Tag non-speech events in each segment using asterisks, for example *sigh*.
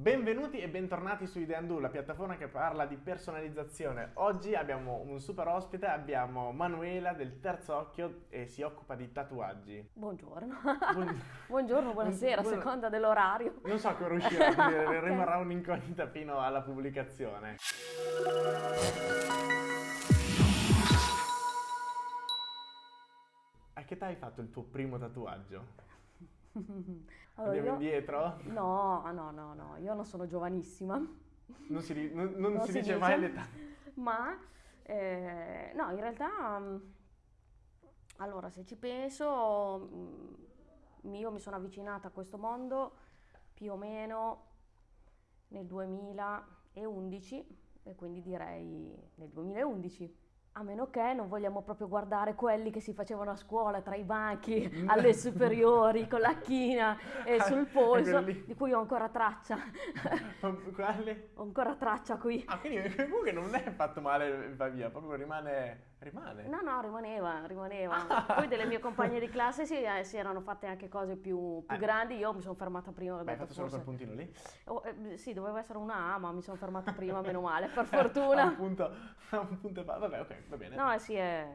Benvenuti e bentornati su Ideandu, la piattaforma che parla di personalizzazione. Oggi abbiamo un super ospite, abbiamo Manuela del Terzo Occhio e si occupa di tatuaggi. Buongiorno. Buon- *laughs* Buongiorno, buonasera, a seconda dell'orario. Non so come riuscirà *laughs* a dire, Ok. rimarrà un'incognita fino alla pubblicazione. A che età hai fatto il tuo primo tatuaggio? *laughs* Allora, Andiamo io... indietro? No, no, no, no, io non sono giovanissima. Non si, non- non Non si si dice dice. mai l'età. *laughs* Ma, eh, no, in realtà, mm, allora, se ci penso, mm, io mi sono avvicinata a questo mondo più o meno nel 2011, e quindi direi nel 2011. A meno che non vogliamo proprio guardare quelli che si facevano a scuola tra i banchi *laughs* alle superiori con la china e Ah, sul polso, di cui ho ancora traccia. *laughs* Quali? ho ancora traccia qui. Ah, quindi comunque non è fatto male, va via, proprio rimane... rimane. No, no, rimaneva, rimaneva. Poi delle mie compagne di classe si, eh, si erano fatte anche cose più, più Eh. grandi, io mi sono fermata prima. Ma hai fatto solo quel forse- puntino lì? Oh, eh, sì, doveva essere una A, ma mi sono fermata prima, meno male, per *laughs* A un fortuna. punto, a un punto e fa- Vabbè, ok, va bene. No, eh, sì, eh,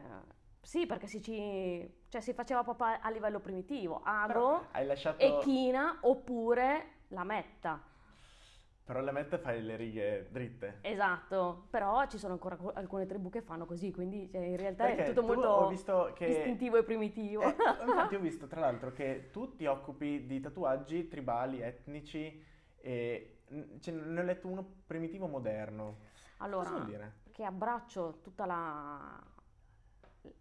sì, perché si, ci, cioè, si faceva proprio a, livello primitivo, hai lasciato... e china oppure la metta. Però la mette fai le righe dritte. Esatto, però ci sono ancora co- alcune tribù che fanno così, quindi cioè, in realtà Perché è tutto tu molto che... istintivo e primitivo. Eh, *laughs* infatti ho visto tra l'altro che tu ti occupi di tatuaggi tribali, etnici e ce ne ho letto uno primitivo moderno. Allora, Cosa vuol dire? che abbraccio tutta la,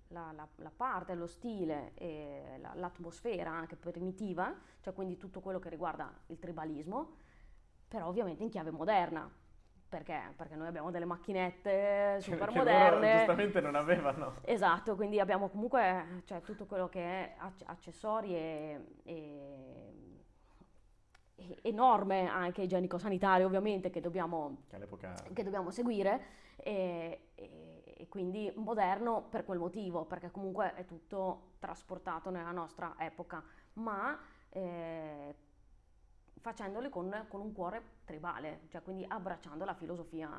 la- la- la parte, lo stile e la- l'atmosfera anche primitiva, cioè quindi tutto quello che riguarda il tribalismo, però ovviamente in chiave moderna. Perché? Perché noi abbiamo delle macchinette *laughs* super che loro moderne. giustamente non avevano. Esatto, quindi abbiamo comunque cioè, tutto quello che è acc- accessori e, e- e- e norme anche igienico-sanitarie ovviamente che dobbiamo che dobbiamo seguire e, e- e quindi moderno per quel motivo, perché comunque è tutto trasportato nella nostra epoca, ma eh, facendole con, con un cuore tribale, cioè quindi abbracciando la filosofia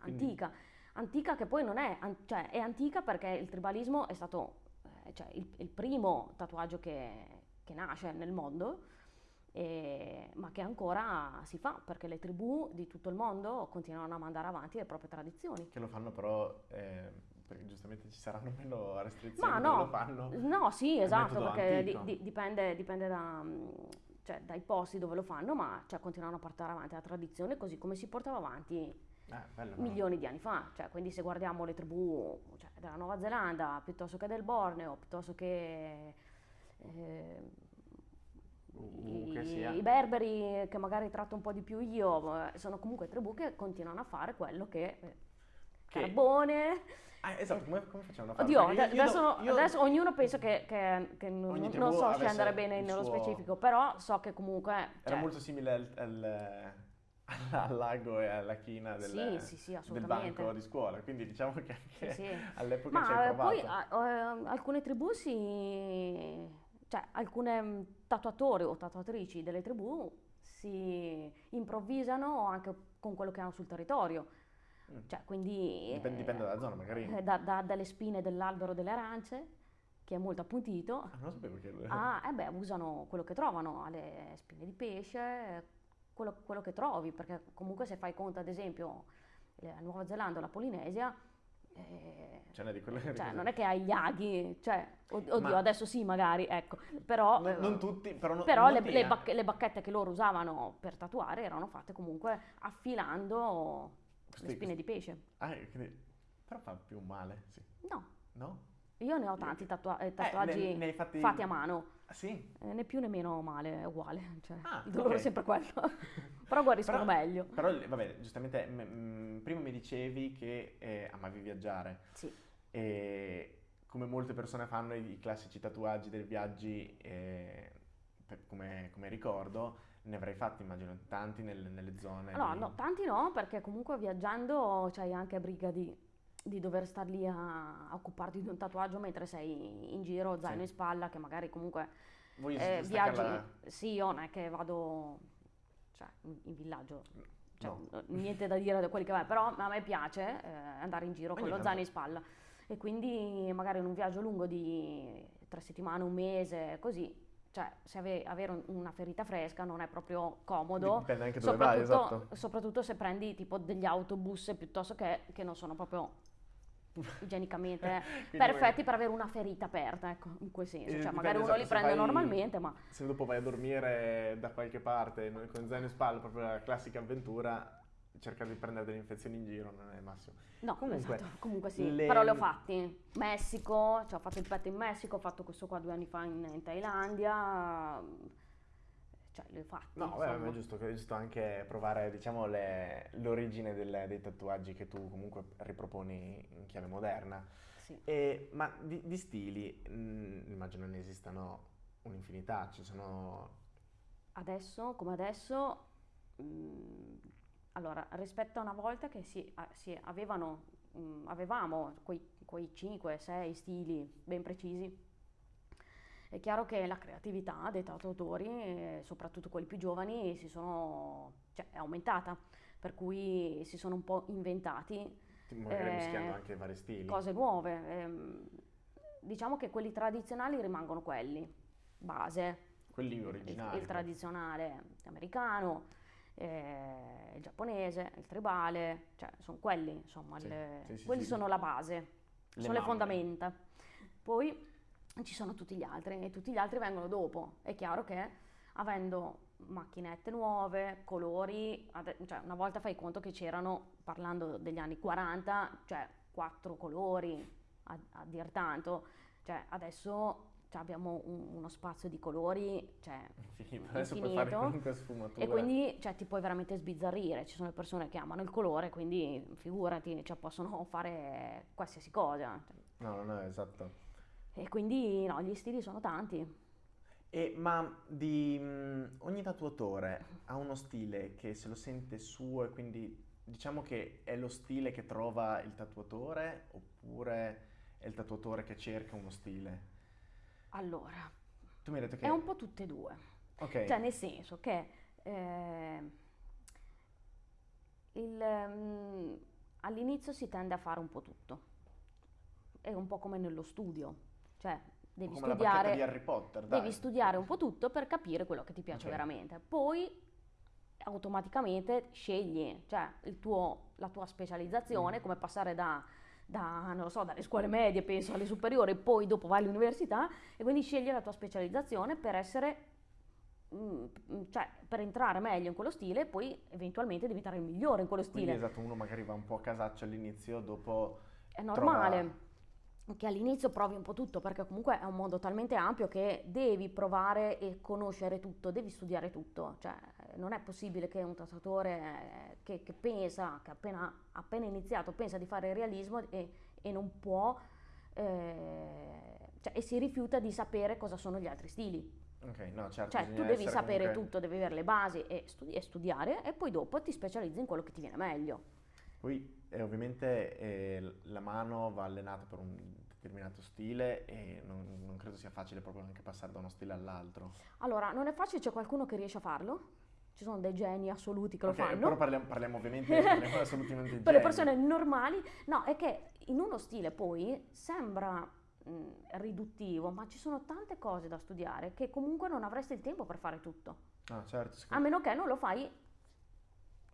Quindi- antica. Antica che poi non è, an- cioè è antica perché il tribalismo è stato eh, cioè, il, il primo tatuaggio che, che nasce nel mondo e- ma che ancora si fa perché le tribù di tutto il mondo continuano a mandare avanti le proprie tradizioni. Che lo fanno però, eh, perché giustamente ci saranno meno restrizioni Ma no, lo fanno. no, sì, esatto, perché di- dipende, dipende da, mm, cioè, dai posti dove lo fanno, ma cioè, continuano a portare avanti la tradizione così come si portava avanti Eh, bello, milioni di anni fa. Cioè, quindi se guardiamo le tribù cioè, della Nuova Zelanda, piuttosto che del Borneo, piuttosto che... eh, i, che sia. i berberi che magari tratto un po' di più io, eh, sono comunque tribù che continuano a fare quello che... eh, Che- Carbone, Ah, esatto, come, come facevano a farlo? Oddio, io- adesso, io- adesso ognuno pensa che, che- che non, non so avesse scendere bene nello suo- specifico, però so che comunque... Era cioè, molto simile al, al- *laughs* al lago e alla china del, Sì, sì, sì, del banco di scuola, quindi diciamo che anche all'epoca ci hai eh, provato. poi eh, alcune tribù si... cioè alcune mm, tatuatori o tatuatrici delle tribù si improvvisano anche con quello che hanno sul territorio. Mm. Cioè, quindi... Dipende, eh, dipende dalla zona, magari. eh, da- da- dalle spine dell'albero delle arance, che è molto appuntito, Ah, non lo sapevo che... Ah, eh beh, usano quello che trovano, le spine di pesce, quello, quello che trovi, perché comunque se fai conto, ad esempio, la Nuova Zelanda o la Polinesia, eh, cioè, non è che hai gli aghi, cioè, od- oddio, Ma- adesso sì magari, ecco, però, Non, eh, non tutti, però... non- però le, le bacche- le bacchette che loro usavano per tatuare erano fatte comunque affilando Questi- le spine di pesce. Ah, quindi- Però fa più male, sì. No, No? io ne ho tanti tatua- eh, tatuaggi ne- ne fatti- fatti a mano. Ah, sì? Eh, né più né meno male, è uguale, *laughs* cioè, Ah, il dolore ok. è sempre quello, *laughs* però guariscono Però- meglio. Però, vabbè, giustamente, m- m- prima mi dicevi che eh, amavi viaggiare. Sì, E come molte persone fanno i, i classici tatuaggi dei viaggi, eh, per- come, come ricordo, ne avrai fatti, immagino, tanti nel- nelle zone. no, di- no, tanti no, perché comunque viaggiando c'hai anche briga di, di dover star lì a, a occuparti di un tatuaggio mentre sei in giro, zaino Sì. in spalla, che magari comunque Voi eh, viaggi, sì, io non è che vado cioè in, in villaggio. Cioè, No. niente da dire da quelli che vai, però a me piace eh, andare in giro con Ogni lo tanto- zaino in spalla e quindi magari in un viaggio lungo di tre settimane, un mese, così, cioè se ave- avere un- una ferita fresca non è proprio comodo, Dipende anche dove vai, soprattutto, esatto. soprattutto se prendi tipo degli autobus piuttosto che, che non sono proprio igienicamente *laughs* perfetti per avere una ferita aperta, ecco, in quel senso, Eh, cioè dipende, magari uno esatto, li se prende vai- normalmente, ma Se dopo vai a dormire da qualche parte con zaino in spalla, proprio la classica avventura, cercare di prendere delle infezioni in giro non è il massimo. No, Comunque, esatto, comunque sì, le- però li ho fatti. Messico, cioè ho fatto il petto in Messico, ho fatto questo qua due anni fa in, in Thailandia, cioè li ho fatti, No, beh, è giusto, è giusto anche provare, diciamo, le- l'origine del- dei tatuaggi che tu comunque riproponi in chiave moderna. Sì. E- ma di, di stili, mh, immagino ne esistano un'infinità, ci sono... Adesso, come adesso, mh, allora, rispetto a una volta che si, a- si avevano, mh, avevamo quei, quei 5-6 stili ben precisi, è chiaro che la creatività dei tatuatori, eh, soprattutto quelli più giovani, si sono, cioè, è aumentata, per cui si sono un po' inventati magari Eh, mischiando anche vari stili. cose nuove. ehm, diciamo che quelli tradizionali rimangono quelli, base, Quelli il, originali. il tradizionale americano, eh, il giapponese, il tribale, cioè sono quelli, insomma, Sì, le- sì, quelli sono la base, Le sono le mamme. fondamenta. Poi ci sono tutti gli altri e tutti gli altri vengono dopo. È chiaro che avendo macchinette nuove, colori, cioè una volta fai conto che c'erano, parlando degli anni 40, cioè quattro colori a, a dir tanto, cioè adesso cioè, abbiamo un- uno spazio di colori, cioè *laughs* Infinito. Adesso puoi fare infinito. qualunque sfumatura. e quindi cioè, ti puoi veramente sbizzarrire. Ci sono le persone che amano il colore, quindi figurati, cioè, possono fare qualsiasi cosa. No, no, no, esatto. E quindi no, gli stili sono tanti. E, ma di mh, ogni tatuatore ha uno stile che se lo sente suo e quindi diciamo che è lo stile che trova il tatuatore oppure è il tatuatore che cerca uno stile? Allora, Tu mi hai detto che... è un po' tutte e due. Ok, Cioè, nel senso che eh, il, mm, all'inizio si tende a fare un po' tutto. È un po' come nello studio. Cioè, devi come la bacchetta di studiare, Harry Potter, dai. devi studiare un po' tutto per capire quello che ti piace Ok. veramente. Poi automaticamente scegli, cioè il tuo- la tua specializzazione, Mm. come passare da, da, non lo so, dalle scuole medie, penso, alle superiori, poi dopo vai all'università e quindi scegli la tua specializzazione per essere, mm, cioè per entrare meglio in quello stile e poi eventualmente diventare il migliore in quello Quindi stile. esatto, uno magari va un po' a casaccio all'inizio, dopo... È normale trova- che all'inizio provi un po' tutto, perché comunque è un mondo talmente ampio che devi provare e conoscere tutto, devi studiare tutto. Cioè, non è possibile che un tatuatore eh, che, che pensa, che appena, appena iniziato, pensa di fare il realismo e, e non può, eh, cioè, e si rifiuta di sapere cosa sono gli altri stili. Ok, no, certo, Cioè, tu devi sapere comunque- tutto, devi avere le basi e, studi- e studiare, e poi dopo ti specializzi in quello che ti viene meglio. Poi eh, ovviamente eh, la mano va allenata per un determinato stile e non, non credo sia facile proprio anche passare da uno stile all'altro. Allora, non è facile, c'è qualcuno che riesce a farlo. Ci sono dei geni assoluti che Ok, lo fanno. però parliamo, parliamo ovviamente *laughs* parliamo assolutamente di per le persone normali, no, è che in uno stile poi sembra mh, riduttivo, ma ci sono tante cose da studiare che comunque non avresti il tempo per fare tutto, Ah, certo, a secondo- meno che non lo fai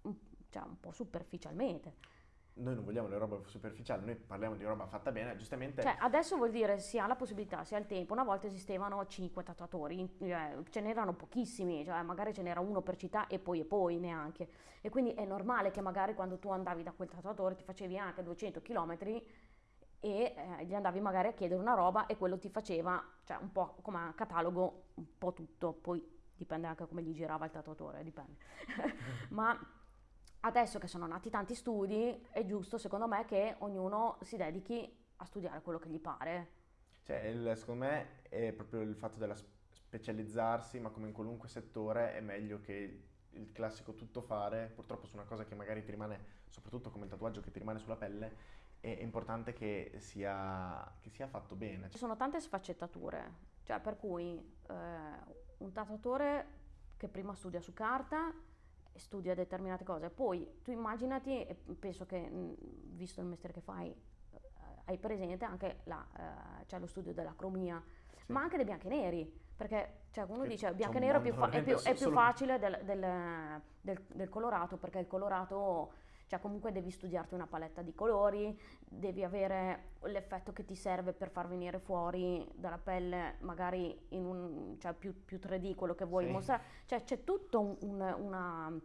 un- cioè, un po' superficialmente. Noi non vogliamo le robe superficiali, noi parliamo di roba fatta bene, giustamente Cioè, adesso vuol dire si ha la possibilità, si ha il tempo. Una volta esistevano 5 tatuatori, eh, ce n'erano pochissimi, cioè magari ce n'era uno per città e poi e poi neanche. E quindi è normale che magari quando tu andavi da quel tatuatore ti facevi anche 200 km e eh, gli andavi magari a chiedere una roba e quello ti faceva, cioè un po' come catalogo, un po' tutto, poi dipende anche come gli girava il tatuatore, dipende. *laughs* Ma adesso che sono nati tanti studi, è giusto secondo me che ognuno si dedichi a studiare quello che gli pare. Cioè, il- secondo me è proprio il fatto della specializzarsi, ma come in qualunque settore è meglio che il classico tuttofare, purtroppo su una cosa che magari ti rimane, soprattutto come il tatuaggio che ti rimane sulla pelle, è importante che sia, che sia fatto bene. Ci sono tante sfaccettature, cioè per cui eh, un tatuatore che prima studia su carta studia determinate cose. Poi tu immaginati, e penso che mh, visto il mestiere che fai, eh, hai presente anche la, eh, cioè lo studio dell'acromia, Sì. ma anche dei bianchi e neri. Perché cioè, uno Che dice bianco e un nero è più, fa- è più- è più facile del, del- del- del colorato, perché il colorato, cioè comunque devi studiarti una paletta di colori, devi avere l'effetto che ti serve per far venire fuori dalla pelle, magari in un, cioè più, più 3D quello che vuoi Sì. mostrare. Cioè c'è tutto un- un- una-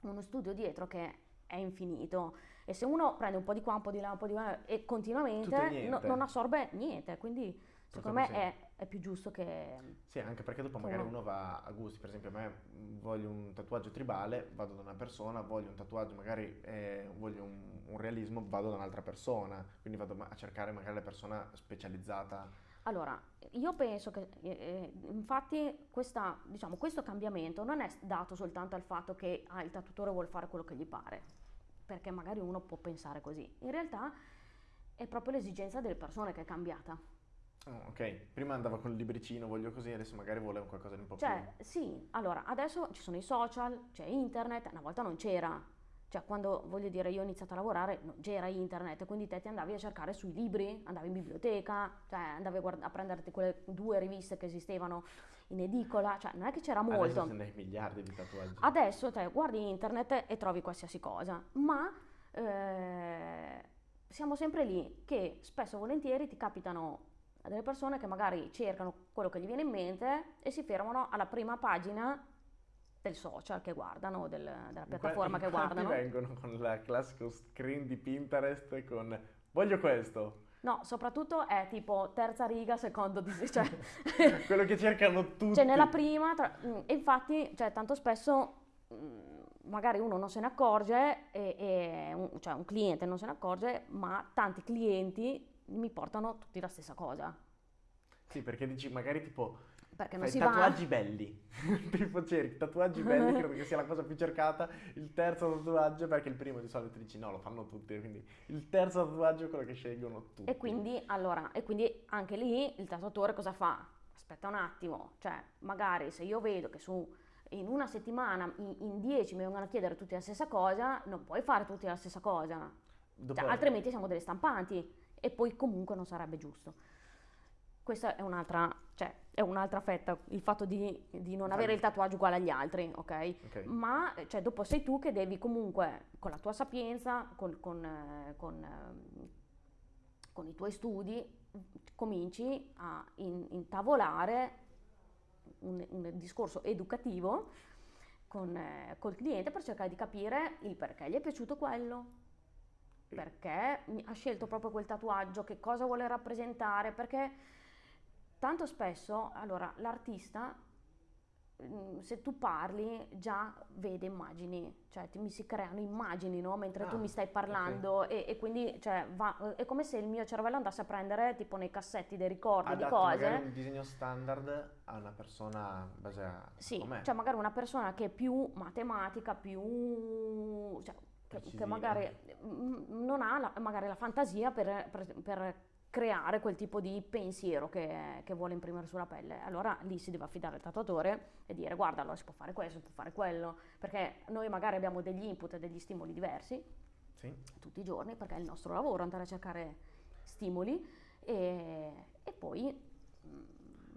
uno studio dietro che è infinito. E se uno prende un po' di qua, un po' di là, un po' di là e continuamente no- non assorbe niente. Quindi secondo me è, è più giusto che... Sì, anche perché dopo magari uno- uno va a gusti, per esempio a me voglio un tatuaggio tribale, vado da una persona, voglio un tatuaggio, magari eh, voglio un, un realismo, vado da un'altra persona, quindi vado a cercare magari la persona specializzata. Allora, io penso che eh, eh, infatti questa, diciamo, questo cambiamento non è dato soltanto al fatto che ah, il tatuatore vuole fare quello che gli pare, perché magari uno può pensare così. In realtà è proprio l'esigenza delle persone che è cambiata. Oh, ok, prima andava con il libricino, voglio così, adesso magari vuole qualcosa di un po' Cioè, sì, allora, adesso ci sono i social, c'è internet, una volta non c'era. Cioè, quando, voglio dire, io ho iniziato a lavorare, non c'era internet, quindi te ti andavi a cercare sui libri, andavi in biblioteca, cioè andavi a, guard- a prenderti quelle due riviste che esistevano in edicola, cioè non è che c'era più... molto. Adesso se ne hai miliardi di tatuaggi. Adesso te guardi internet e trovi qualsiasi cosa, ma eh, siamo sempre lì che spesso e volentieri ti capitano delle persone che magari cercano quello che gli viene in mente e si fermano alla prima pagina del social che guardano, del- della piattaforma che Infatti guardano. vengono con il classico screen di Pinterest con voglio questo, No, soprattutto è tipo terza riga, secondo di cioè, *laughs* quello che cercano tutti. Cioè nella prima, tra- e infatti, cioè, tanto spesso magari uno non se ne accorge, e, e un, cioè un cliente non se ne accorge, ma tanti clienti mi portano tutti la stessa cosa. Sì, perché dici magari tipo Perché non fai si va... tatuaggi belli. *laughs* tipo cerchi tatuaggi belli, *laughs* credo che sia la cosa più cercata. Il terzo tatuaggio, perché il primo di solito dici no, lo fanno tutti, quindi il terzo tatuaggio è quello che scelgono tutti. E quindi, allora, e quindi anche lì il tatuatore cosa fa? Aspetta un attimo, cioè magari se io vedo che su in una settimana in, in 10 mi vengono a chiedere tutti la stessa cosa, non puoi fare tutti la stessa cosa. Cioè, altrimenti siamo delle stampanti e poi comunque non sarebbe giusto. Questa è un'altra, cioè, è un'altra fetta, il fatto di, di non avere il tatuaggio uguale agli altri, ok? Ok. Ma cioè, dopo sei tu che devi comunque, con la tua sapienza, con, con, eh, con, ehm, con i tuoi studi, cominci a in- intavolare un, un discorso educativo con, eh, col cliente per cercare di capire il perché gli è piaciuto quello, perché ha scelto proprio quel tatuaggio, che cosa vuole rappresentare, perché tanto spesso, allora, l'artista, mm, se tu parli, già vede immagini, cioè ti, mi si creano immagini, no? Mentre tu Ah, mi stai parlando e, e quindi, cioè, va- è come se il mio cervello andasse a prendere, tipo nei cassetti dei ricordi di Adatti cose. magari un disegno standard a una persona base a Sì, com'è. cioè magari una persona che è più matematica, più... cioè, che, che magari mm, non ha la, magari la fantasia per, per- per creare quel tipo di pensiero che, che vuole imprimere sulla pelle. Allora lì si deve affidare al tatuatore e dire guarda, allora si può fare questo, si può fare quello, perché noi magari abbiamo degli input e degli stimoli diversi Sì. tutti i giorni, perché è il nostro lavoro andare a cercare stimoli e, e poi mm,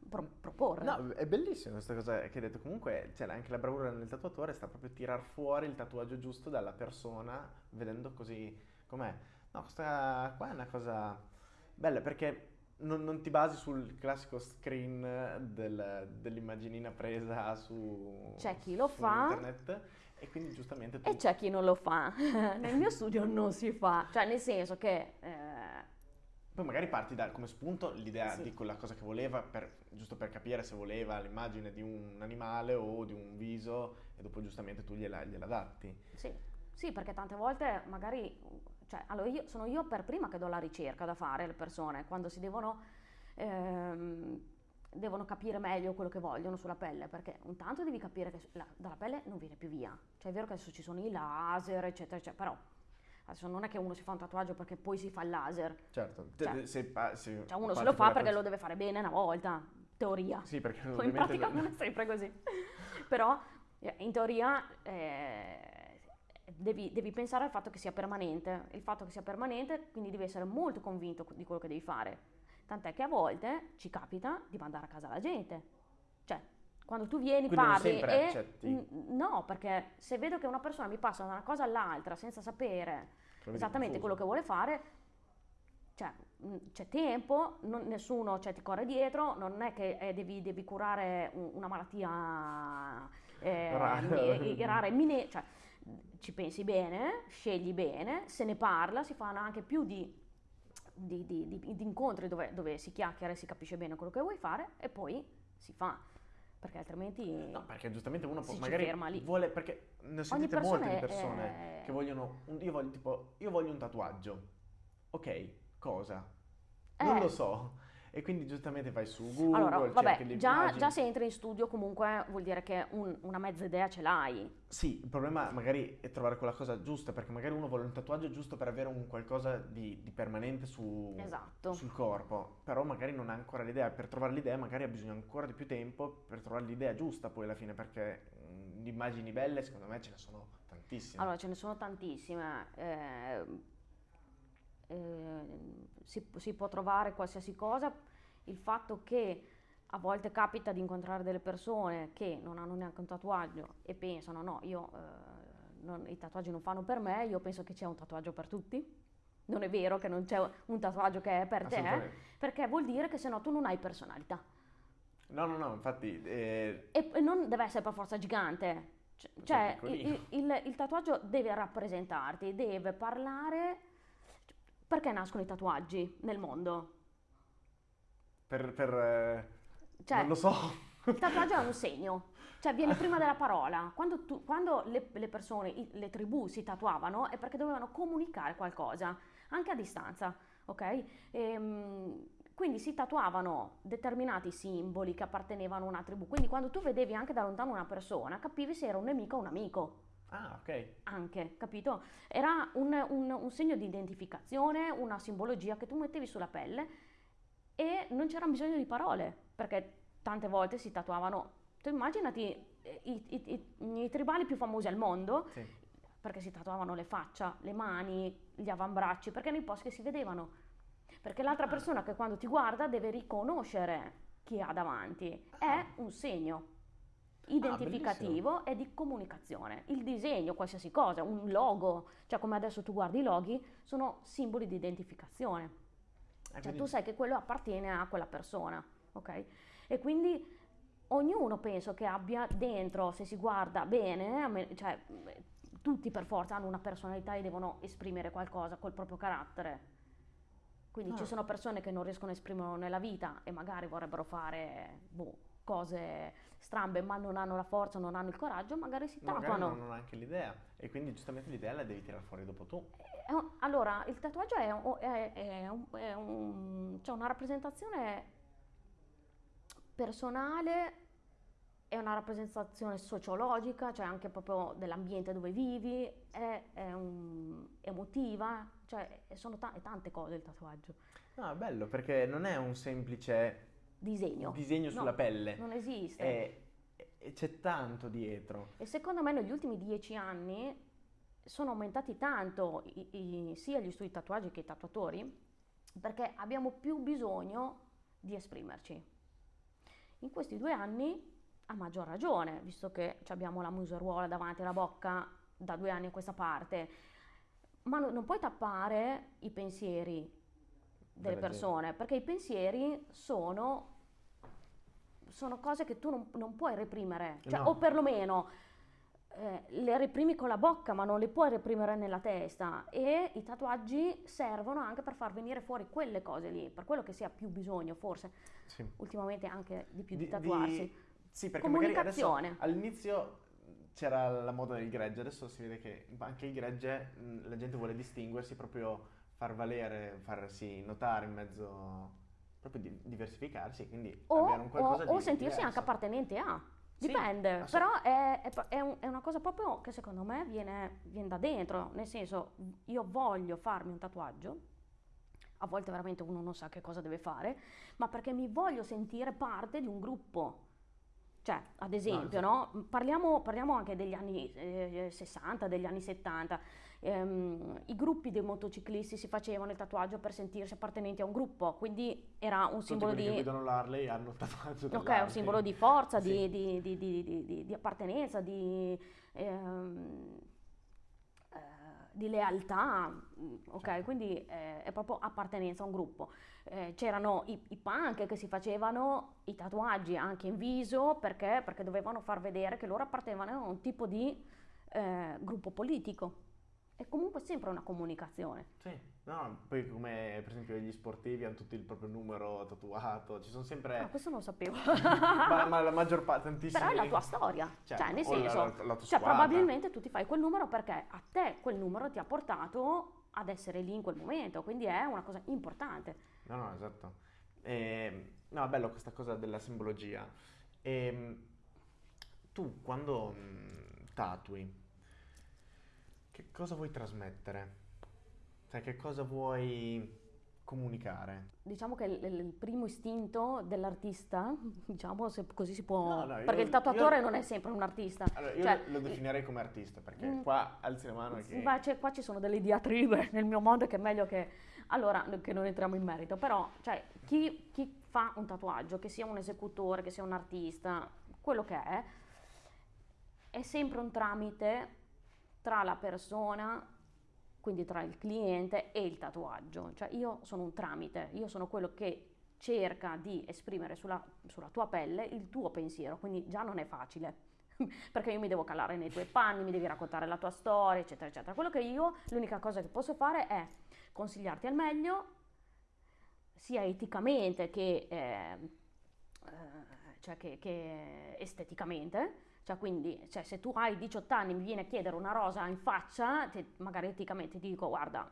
pro- proporre. No, è bellissima questa cosa che hai detto. Comunque, cioè, anche la bravura nel tatuatore sta proprio a tirar fuori il tatuaggio giusto dalla persona, vedendo così com'è. No, questa qua è una cosa bella perché non, non ti basi sul classico screen del- dell'immaginina presa su, C'è chi lo su fa. internet e quindi giustamente tu E c'è chi non lo fa. *laughs* Nel mio studio non si fa, cioè nel senso che eh, Poi magari parti da come spunto l'idea Sì. di quella cosa che voleva, per- giusto per capire se voleva l'immagine di un animale o di un viso e dopo giustamente tu gliela, gliela adatti. sì, sì, perché tante volte magari, cioè, allora io, sono io per prima che do la ricerca da fare alle persone, quando si devono, ehm, devono capire meglio quello che vogliono sulla pelle, perché intanto devi capire che la- dalla pelle non viene più via. Cioè è vero che adesso ci sono i laser, eccetera, eccetera, però adesso non è che uno si fa un tatuaggio perché poi si fa il laser. Certo, Cioè- se, se Cioè uno se lo fa perché lo deve fare bene una volta, teoria. Sì, perché Poi *laughs* in pratica non- non è sempre così. Però Eh, In teoria eh, devi, devi pensare al fatto che sia permanente, il fatto che sia permanente, quindi devi essere molto convinto di quello che devi fare. Tant'è che a volte ci capita di mandare a casa la gente. Quando tu vieni, Quindi non parli sempre e... accetti. No, perché se vedo che una persona mi passa da una cosa all'altra senza sapere Trovi esattamente quello che vuole fare, cioè, mh, c'è tempo, non- nessuno cioè, ti corre dietro, non è che eh, devi, devi curare un- una malattia eh, Rara. mi- rara e mine- cioè, ci pensi bene, scegli bene, se ne parla, si fanno anche più di, di- di- di- di incontri dove, dove si chiacchiera e si capisce bene quello che vuoi fare e poi si fa, perché altrimenti No, perché giustamente uno può, magari ferma lì. vuole, perché ne ho sentite molte di persone è- che vogliono, un- io voglio tipo, io voglio un tatuaggio. Ok, cosa? Non Eh. lo so. E quindi giustamente vai su Google, Allora, cerchi vabbè, le già, già se entri in studio comunque vuol dire che un- una mezza idea ce l'hai. Sì, il problema magari è trovare quella cosa giusta, perché magari uno vuole un tatuaggio giusto per avere un qualcosa di, di permanente su, Esatto. sul corpo, però magari non ha ancora l'idea. Per trovare l'idea magari ha bisogno ancora di più tempo per trovare l'idea giusta poi alla fine, perché mm, di immagini belle secondo me ce ne sono tantissime. Allora, ce ne sono tantissime. eh, eh, si, si può trovare qualsiasi cosa. Il fatto che a volte capita di incontrare delle persone che non hanno neanche un tatuaggio e pensano, no, io, eh, non- i tatuaggi non fanno per me, io penso che c'è un tatuaggio per tutti. Non è vero che non c'è un tatuaggio che è per te, perché vuol dire che se no tu non hai personalità. No, no, no, infatti eh, E, non deve essere per forza gigante. Cioè, il, il- il- il tatuaggio deve rappresentarti, deve parlare. Perché nascono i tatuaggi nel mondo? per... per, eh, Cioè, non lo so. il tatuaggio è un *laughs* segno, cioè viene prima della parola. Quando, tu- quando le, le persone, i- le tribù si tatuavano è perché dovevano comunicare qualcosa, anche a distanza, ok? Ehm, quindi si tatuavano determinati simboli che appartenevano a una tribù. Quindi quando tu vedevi anche da lontano una persona, capivi se era un nemico o un amico. Ah, ok. Anche, capito? Era un, un- un segno di identificazione, una simbologia che tu mettevi sulla pelle e non c'era bisogno di parole, perché tante volte si tatuavano. Tu immaginati eh, i, i- i- i tribali più famosi al mondo, Sì. perché si tatuavano le faccia, le mani, gli avambracci, perché nei posti che si vedevano. Perché l'altra Ah. persona che quando ti guarda deve riconoscere chi ha davanti. È Ah. un segno identificativo e di comunicazione. Il disegno, qualsiasi cosa, un logo, cioè come adesso tu guardi i loghi, sono simboli di identificazione. Eh, Cioè tu sai che quello appartiene a quella persona, ok? E quindi ognuno penso che abbia dentro, se si guarda bene, me- cioè eh, tutti per forza hanno una personalità e devono esprimere qualcosa col proprio carattere. Quindi ci Ah. sono persone che non riescono a esprimerlo nella vita e magari vorrebbero fare boh, cose strambe ma non hanno la forza, non hanno il coraggio, magari si Magari tatuano. non hanno neanche l'idea. E quindi giustamente l'idea la devi tirare fuori dopo tu. Un- Allora, il tatuaggio è, un- è- è un- è cioè una rappresentazione personale, è una rappresentazione sociologica, cioè anche proprio dell'ambiente dove vivi, è, è un- emotiva, cioè sono è tante cose il tatuaggio. No, è bello perché non è un semplice Disegno. disegno No, sulla pelle. Non esiste. È- e c'è tanto dietro. E secondo me negli ultimi dieci anni sono aumentati tanto i- i- sia gli studi di tatuaggi che i tatuatori perché abbiamo più bisogno di esprimerci. In questi due anni, a maggior ragione, visto che abbiamo la museruola davanti alla bocca da due anni a questa parte, ma no- non puoi tappare i pensieri delle persone, perché i pensieri sono, sono cose che tu non, non puoi reprimere, cioè, No. o perlomeno eh, le reprimi con la bocca, ma non le puoi reprimere nella testa. E i tatuaggi servono anche per far venire fuori quelle cose lì, per quello che si ha più bisogno, forse, Sì. ultimamente anche di più di, Di- tatuarsi. di- sì, perché Comunicazione. all'inizio c'era la moda del gregge, adesso si vede che anche il gregge mh, la gente vuole distinguersi, proprio far valere, farsi notare in mezzo, proprio di- diversificarsi, quindi O, avere un qualcosa o- o di sentirsi diverso. anche appartenente a. Sì, Dipende, assolut- però è, è- è un- è una cosa proprio che secondo me viene, viene da dentro, nel senso io voglio farmi un tatuaggio, a volte veramente uno non sa che cosa deve fare, ma perché mi voglio sentire parte di un gruppo. Cioè, ad esempio, no? Parliamo, parliamo anche degli anni eh, 60, degli anni 70. Ehm, I gruppi dei motociclisti si facevano il tatuaggio per sentirsi appartenenti a un gruppo, quindi era un Tutti simbolo di... guidano l'Harley hanno il tatuaggio Ok, è un simbolo di forza, Sì. di, di- di- di- di- di- di appartenenza, di, ehm, eh, di lealtà, mm, ok? Certo. Quindi eh, è proprio appartenenza a un gruppo. Eh, c'erano i, i punk che si facevano i tatuaggi anche in viso perché, perché dovevano far vedere che loro appartenevano a un tipo di eh, gruppo politico. È comunque sempre una comunicazione. Sì, no, poi come per esempio gli sportivi hanno tutti il proprio numero tatuato, ci sono sempre... Ah, questo non lo sapevo. *laughs* ma, ma la maggior parte, tantissimi... Però è la tua storia, Certo, cioè nel la- senso, la- la tua cioè probabilmente tu ti fai quel numero perché a te quel numero ti ha portato ad essere lì in quel momento, quindi è una cosa importante. No, no, esatto. Ehm, no, è bello questa cosa della simbologia. Ehm, tu quando mm, tatui, che cosa vuoi trasmettere? Cioè, che cosa vuoi comunicare? Diciamo che il, il primo istinto dell'artista, *laughs* diciamo se così si può, No, no, io- perché il tatuatore io- non è sempre un artista. Allora, io Cioè, lo, definirei come artista, perché Mm. qua alzi la mano che... Invece qua ci sono delle diatribe *laughs* nel mio mondo che è meglio che... Allora, che non entriamo in merito, però, cioè, chi, chi fa un tatuaggio, che sia un esecutore, che sia un artista, quello che è, è sempre un tramite tra la persona, quindi tra il cliente e il tatuaggio. Cioè, io sono un tramite, io sono quello che cerca di esprimere sulla, sulla tua pelle il tuo pensiero, quindi già non è facile *laughs* perché io mi devo calare nei tuoi panni, mi devi raccontare la tua storia, eccetera, eccetera. Quello che io, l'unica cosa che posso fare è consigliarti al meglio, sia eticamente che, eh, eh, cioè che, che esteticamente. Cioè, quindi, cioè, se tu hai 18 anni e mi vieni a chiedere una rosa in faccia, te- magari eticamente ti dico, guarda,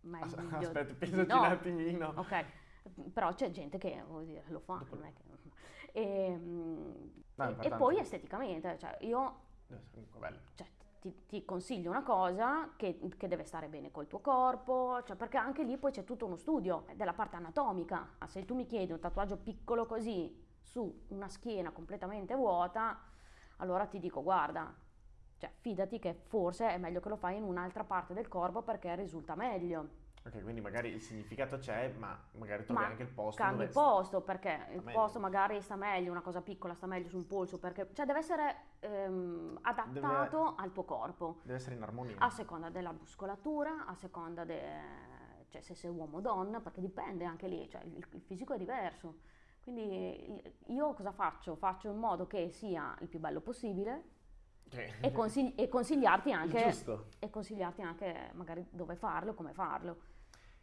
meglio Aspetta, pensaci no. un attimino. Ok, però c'è gente che dire, lo fa, Dopo- non è che... *laughs* Ehm, No, è e- e, importante. poi esteticamente, cioè io bello. cioè, ti, ti consiglio una cosa che, che deve stare bene col tuo corpo, cioè, perché anche lì poi c'è tutto uno studio della parte anatomica. Se tu mi chiedi un tatuaggio piccolo così su una schiena completamente vuota, allora ti dico guarda, cioè, fidati che forse è meglio che lo fai in un'altra parte del corpo perché risulta meglio. Ok, quindi magari il significato c'è, ma magari trovi Ma anche il posto Cambi il posto perché il meglio. posto magari sta meglio, una cosa piccola sta meglio sul polso, perché cioè deve essere ehm, adattato al tuo corpo. Deve essere in armonia. A seconda della muscolatura, a seconda de- cioè se sei uomo o donna, perché dipende anche lì, cioè il, il fisico è diverso. Quindi io cosa faccio? Faccio in modo che sia il più bello possibile Cioè, e, consigli- e consigliarti anche, e consigliarti anche magari dove farlo, come farlo.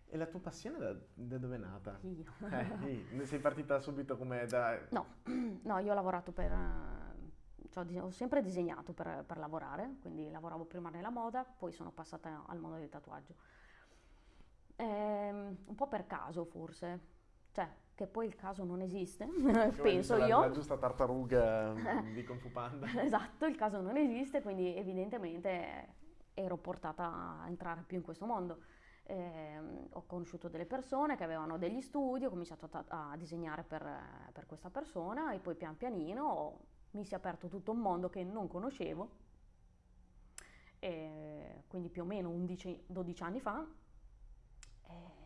E la tua passione da, da dove è nata? Io. Eh, sì, sei partita subito come da... No, *clears throat* no, io ho lavorato per... eh, cioè, ho sempre disegnato per, per lavorare, quindi lavoravo prima nella moda, poi sono passata al mondo del tatuaggio. Ehm, un po' per caso forse, cioè che poi il caso non esiste, *laughs* come penso la- io. La giusta tartaruga *laughs* di Kung Fu Panda. *laughs* Esatto, il caso non esiste, quindi evidentemente ero portata a entrare più in questo mondo. Ehm, ho conosciuto delle persone che avevano degli studi, ho cominciato a, a disegnare per, per questa persona e poi pian pianino ho- mi si è aperto tutto un mondo che non conoscevo. E quindi più o meno 11, 12 anni fa.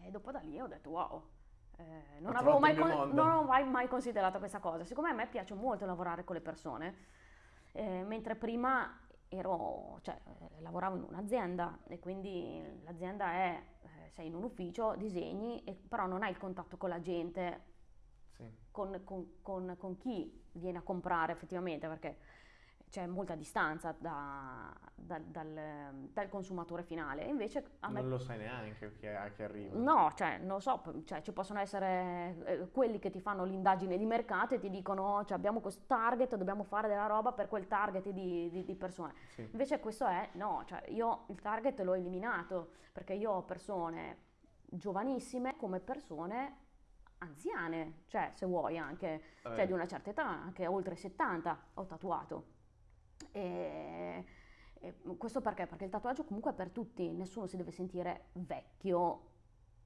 E dopo da lì ho detto wow, eh, non, avevo mai, con- non ho mai, mai considerato questa cosa. Siccome a me piace molto lavorare con le persone, eh, mentre prima ero, cioè, eh, lavoravo in un'azienda e quindi l'azienda è, eh, sei in un ufficio, disegni, e- però non hai il contatto con la gente, Sì. con, con- con- con chi viene a comprare effettivamente, perché c'è molta distanza da- da- dal, dal consumatore finale. Invece a me Non lo sai neanche chi, è, chi arriva. No, cioè, non lo so, cioè, ci possono essere eh, quelli che ti fanno l'indagine di mercato e ti dicono, cioè, abbiamo questo target, dobbiamo fare della roba per quel target di, di- di persone. Sì. Invece questo è, no, cioè, io il target l'ho eliminato, perché io ho persone giovanissime come persone anziane, cioè, se vuoi anche, Vabbè. cioè, di una certa età, anche oltre 70 ho tatuato. E, e questo perché? Perché il tatuaggio comunque è per tutti, nessuno si deve sentire vecchio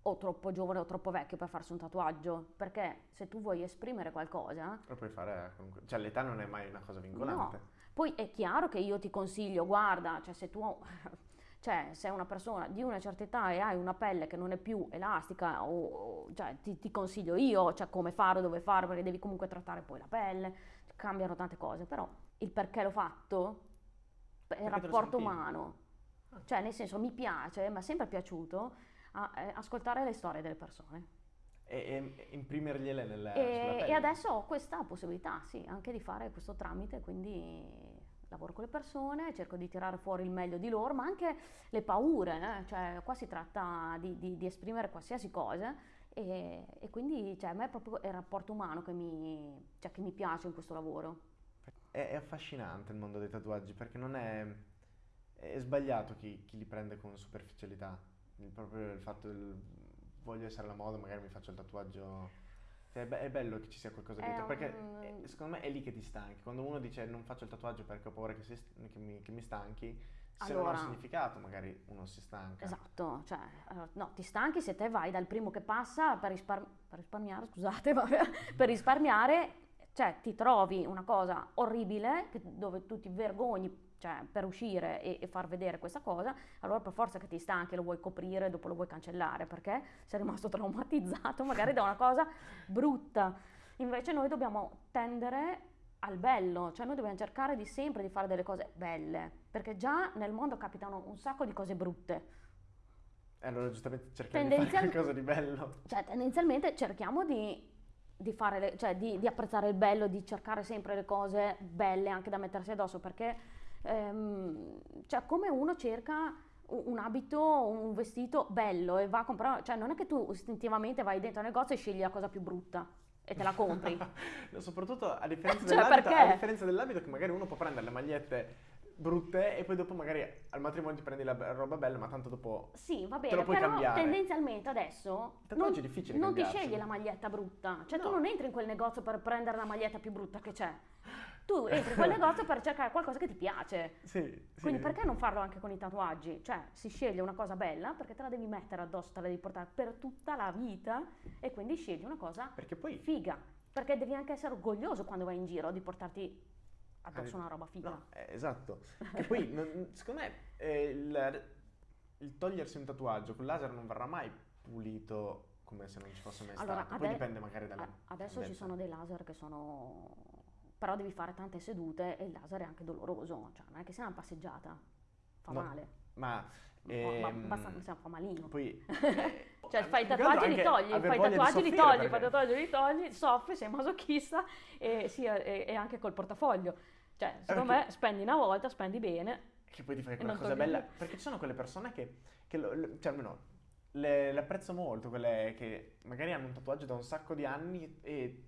o troppo giovane o troppo vecchio per farsi un tatuaggio, perché se tu vuoi esprimere qualcosa, Lo puoi fare comunque. Cioè, l'età non è mai una cosa vincolante. no. Poi è chiaro che io ti consiglio, guarda, cioè se tu *laughs* cioè, sei una persona di una certa età e hai una pelle che non è più elastica, o, o- cioè, ti, ti consiglio io, cioè, come fare, dove fare, perché devi comunque trattare poi la pelle, cambiano tante cose, però il perché l'ho fatto è il rapporto umano, Ah. cioè nel senso mi piace, mi è sempre piaciuto a- eh, ascoltare le storie delle persone. E, e imprimergliele nel, sulla E, e adesso ho questa possibilità, sì, anche di fare questo tramite, quindi lavoro con le persone, cerco di tirare fuori il meglio di loro, ma anche le paure, eh, Cioè qua si tratta di, di- di esprimere qualsiasi cosa e, e quindi cioè, a me è proprio il rapporto umano che mi, cioè, che mi piace in questo lavoro. È, è affascinante il mondo dei tatuaggi perché non è, è sbagliato chi, chi li prende con superficialità. Il- proprio il fatto del voglio essere alla moda, magari mi faccio il tatuaggio. Cioè, è, be- è bello che ci sia qualcosa dietro perché un- eh, secondo me è lì che ti stanchi. Quando uno dice non faccio il tatuaggio perché ho paura che, si- che mi, che mi stanchi, se non ha un Allora- significato magari uno si stanca. Esatto, cioè, allora, no, ti stanchi se te vai dal primo che passa per, rispar- per risparmiare, scusate, *laughs* per risparmiare, cioè ti trovi una cosa orribile che- dove tu ti vergogni cioè, per uscire e, e far vedere questa cosa, allora per forza che ti stanchi, lo vuoi coprire, dopo lo vuoi cancellare perché sei rimasto *laughs* traumatizzato magari da una cosa brutta. Invece noi dobbiamo tendere al bello, cioè noi dobbiamo cercare di sempre di fare delle cose belle, perché già nel mondo capitano un sacco di cose brutte. E allora giustamente cerchiamo di fare qualcosa di bello. Cioè, tendenzialmente cerchiamo di, di fare le- cioè, di, di apprezzare il bello, di cercare sempre le cose belle anche da mettersi addosso, perché ehm, cioè, come uno cerca un un abito, un vestito bello e va a comprare, cioè non è che tu istintivamente vai dentro al negozio e scegli la cosa più brutta e te la compri. *laughs* No, soprattutto a differenza, *laughs* Cioè, a differenza dell'abito che magari uno può prendere le magliette brutte e poi dopo magari al matrimonio ti prendi la be- roba bella, ma tanto dopo... Sì, va Te bene, lo puoi però cambiare. tendenzialmente adesso tatuaggio non, è difficile non ti scegli la maglietta brutta, cioè tu No. non entri in quel negozio per prendere la maglietta più brutta che c'è. Tu *laughs* entri in quel negozio per cercare qualcosa che ti piace. Sì, sì. Quindi perché non farlo anche con i tatuaggi? Cioè si sceglie una cosa bella perché te la devi mettere addosso, te la devi portare per tutta la vita e quindi scegli una cosa Perché poi... figa. Perché devi anche essere orgoglioso quando vai in giro di portarti addosso Eh, una roba figa. No, eh, esatto. E poi, non- secondo me, eh, il, il togliersi un tatuaggio con laser non verrà mai pulito come se non ci fosse mai Allora, stato. Poi ade- dipende magari dalla... A- Adesso ci sono dei laser che sono... però devi fare tante sedute e il laser è anche doloroso, cioè non è che sia una passeggiata, fa No, male, Ma... Ma- ma ehm, abbastanza cioè, fa malino. Poi... *laughs* eh, Cioè fai i che tatuaggi li anche togli, fai i tatuaggi li soffrire, togli, fai i tatuaggi li togli, soffri, sei masochista e, sì, e, e anche col portafoglio. Cioè, secondo perché- me spendi una volta, spendi bene. Che poi ti fai E quella cosa bella. Perché ci sono quelle persone che, che lo- lo- cioè almeno le, le apprezzo molto, quelle che magari hanno un tatuaggio da un sacco di anni e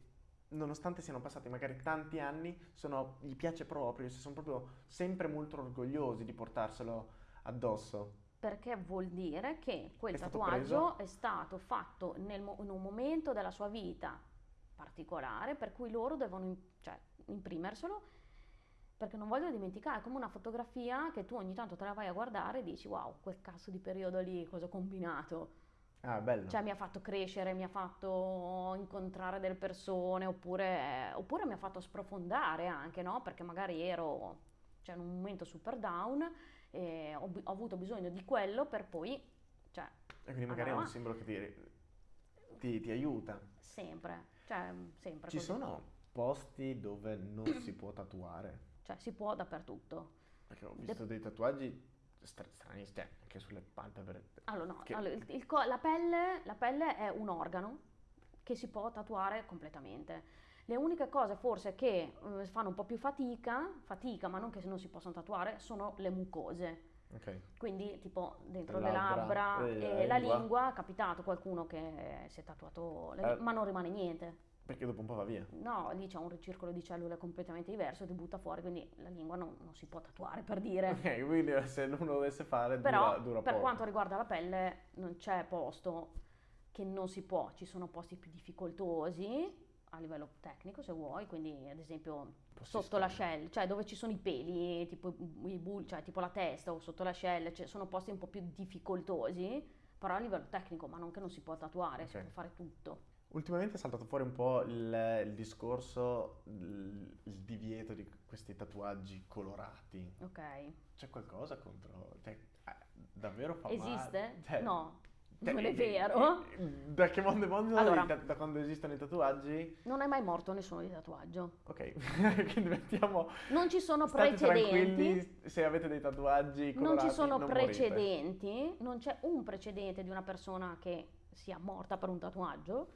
nonostante siano passati magari tanti anni, sono- gli piace proprio, si sono proprio sempre molto orgogliosi di portarselo addosso. Perché vuol dire che quel È tatuaggio è stato fatto nel in un momento della sua vita particolare, per cui loro devono cioè, imprimerselo, perché non voglio dimenticare, è come una fotografia che tu ogni tanto te la vai a guardare e dici wow, quel cazzo di periodo lì, cosa ho combinato? Ah, bello. Cioè mi ha fatto crescere, mi ha fatto incontrare delle persone, oppure, oppure mi ha fatto sprofondare anche, no? Perché magari ero cioè, in un momento super down e ho, ho avuto bisogno di quello per poi, cioè, e quindi magari è un simbolo che ti, ti- ti aiuta. sempre, cioè, sempre Ci così. sono posti dove non si può tatuare. Cioè, si può dappertutto. Perché ho visto dei tatuaggi stra- strani, cioè, anche sulle palpebre. Allora, no, Che- allora, il- il la, pelle, la pelle è un organo che si può tatuare completamente. Le uniche cose forse che eh, fanno un po' più fatica, fatica, ma non che non si possono tatuare, sono le mucose. Ok. Quindi tipo dentro Le labbra, labbra eh, e la la lingua. lingua, è capitato qualcuno che si è tatuato, le- Eh. ma non rimane niente. Perché dopo un po' va via. No, lì c'è un ricircolo di cellule completamente diverso, ti butta fuori, quindi la lingua non, non si può tatuare per dire. Ok, quindi se uno dovesse fare Però dura, dura per poco. quanto riguarda la pelle non c'è posto che non si può, ci sono posti più difficoltosi a livello tecnico se vuoi, quindi ad esempio Posti sotto la strani. shell, cioè dove ci sono i peli, tipo i bull, cioè tipo la testa o sotto la shell, cioè sono posti un po' più difficoltosi però a livello tecnico, ma non che non si può tatuare, si Ok. può fare tutto. Ultimamente è saltato fuori un po' il, il discorso, il, il divieto di questi tatuaggi colorati. Ok. C'è qualcosa contro... Cioè, eh, davvero fa Esiste? male? Cioè, No, non è eh, vero. eh, Da che mondo è mondo, Allora. da, da quando esistono i tatuaggi? Non è mai morto nessuno di tatuaggio. Ok, *laughs* quindi mettiamo... Non ci sono precedenti. se avete dei tatuaggi Non colorati ci sono non morite. precedenti, non c'è un precedente di una persona che sia morta per un tatuaggio.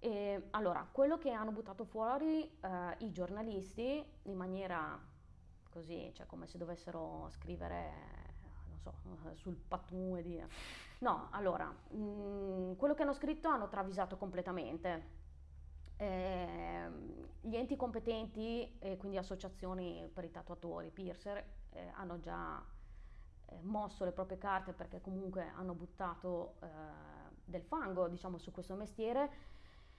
E, allora, quello che hanno buttato fuori eh, i giornalisti in maniera così, cioè come se dovessero scrivere, non so, sul patù e dire. No, allora, mh, quello che hanno scritto hanno travisato completamente. Ehm, gli enti competenti, e quindi associazioni per i tatuatori, piercer, eh, hanno già eh, mosso le proprie carte perché comunque hanno buttato eh, del fango, diciamo, su questo mestiere,